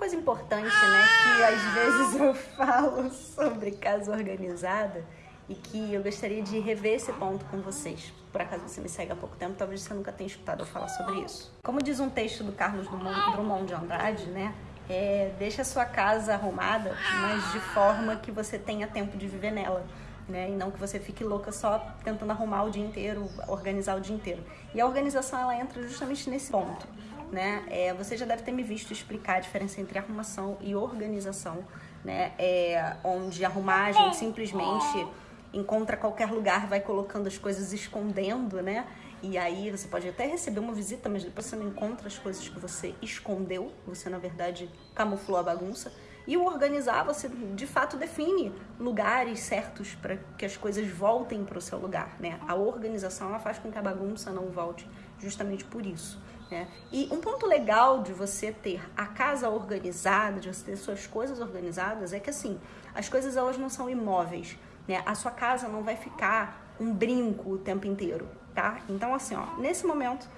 coisa importante, né, que às vezes eu falo sobre casa organizada e que eu gostaria de rever esse ponto com vocês. Por acaso você me segue há pouco tempo, talvez você nunca tenha escutado eu falar sobre isso. Como diz um texto do Carlos Drummond de Andrade, né, é, deixa a sua casa arrumada, mas de forma que você tenha tempo de viver nela. Né? E não que você fique louca só tentando arrumar o dia inteiro, organizar o dia inteiro. E a organização ela entra justamente nesse ponto. Né? É, você já deve ter me visto explicar a diferença entre arrumação e organização, né? É, onde arrumar a gente simplesmente encontra qualquer lugar, vai colocando as coisas escondendo, né? E aí você pode até receber uma visita, mas depois você não encontra as coisas que você escondeu, você na verdade camuflou a bagunça. E o organizar, você de fato define lugares certos para que as coisas voltem para o seu lugar, né? A organização ela faz com que a bagunça não volte, justamente por isso. Né? E um ponto legal de você ter a casa organizada, de você ter suas coisas organizadas, é que assim, as coisas elas não são imóveis, né? A sua casa não vai ficar um brinco o tempo inteiro, tá? Então assim, ó, nesse momento,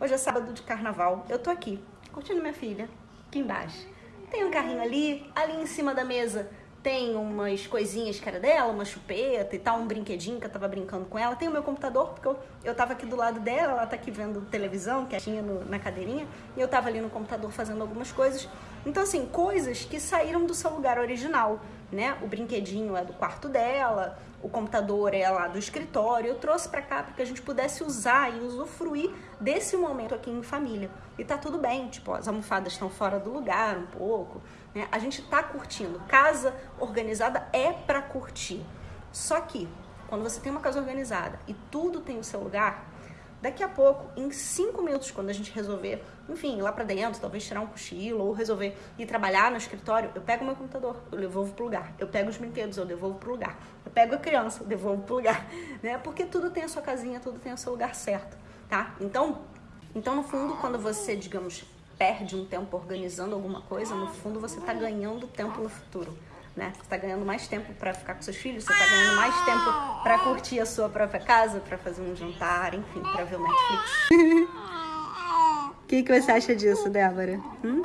hoje é sábado de carnaval, eu tô aqui, curtindo minha filha, aqui embaixo. Tem um carrinho ali, ali em cima da mesa tem umas coisinhas que era dela, uma chupeta e tal, um brinquedinho que eu tava brincando com ela. Tem o meu computador, porque eu, eu tava aqui do lado dela, ela tá aqui vendo televisão, que tinha no, na cadeirinha, e eu tava ali no computador fazendo algumas coisas. Então, assim, coisas que saíram do seu lugar original, né? O brinquedinho é do quarto dela, o computador é lá do escritório. Eu trouxe para cá para que a gente pudesse usar e usufruir desse momento aqui em família. E tá tudo bem, tipo, as almofadas estão fora do lugar um pouco, né? A gente tá curtindo. Casa organizada é para curtir. Só que quando você tem uma casa organizada e tudo tem o seu lugar, Daqui a pouco, em cinco minutos, quando a gente resolver, enfim, ir lá pra dentro, talvez tirar um cochilo ou resolver ir trabalhar no escritório, eu pego meu computador, eu devolvo pro lugar. Eu pego os brinquedos, eu devolvo pro lugar. Eu pego a criança, eu devolvo pro lugar. Né? Porque tudo tem a sua casinha, tudo tem o seu lugar certo, tá? Então, então no fundo, quando você, digamos, perde um tempo organizando alguma coisa, no fundo você está ganhando tempo no futuro né? Você tá ganhando mais tempo para ficar com seus filhos, você tá ganhando mais tempo para curtir a sua própria casa, para fazer um jantar, enfim, para ver o Netflix. O que, que você acha disso, Débora? Hum?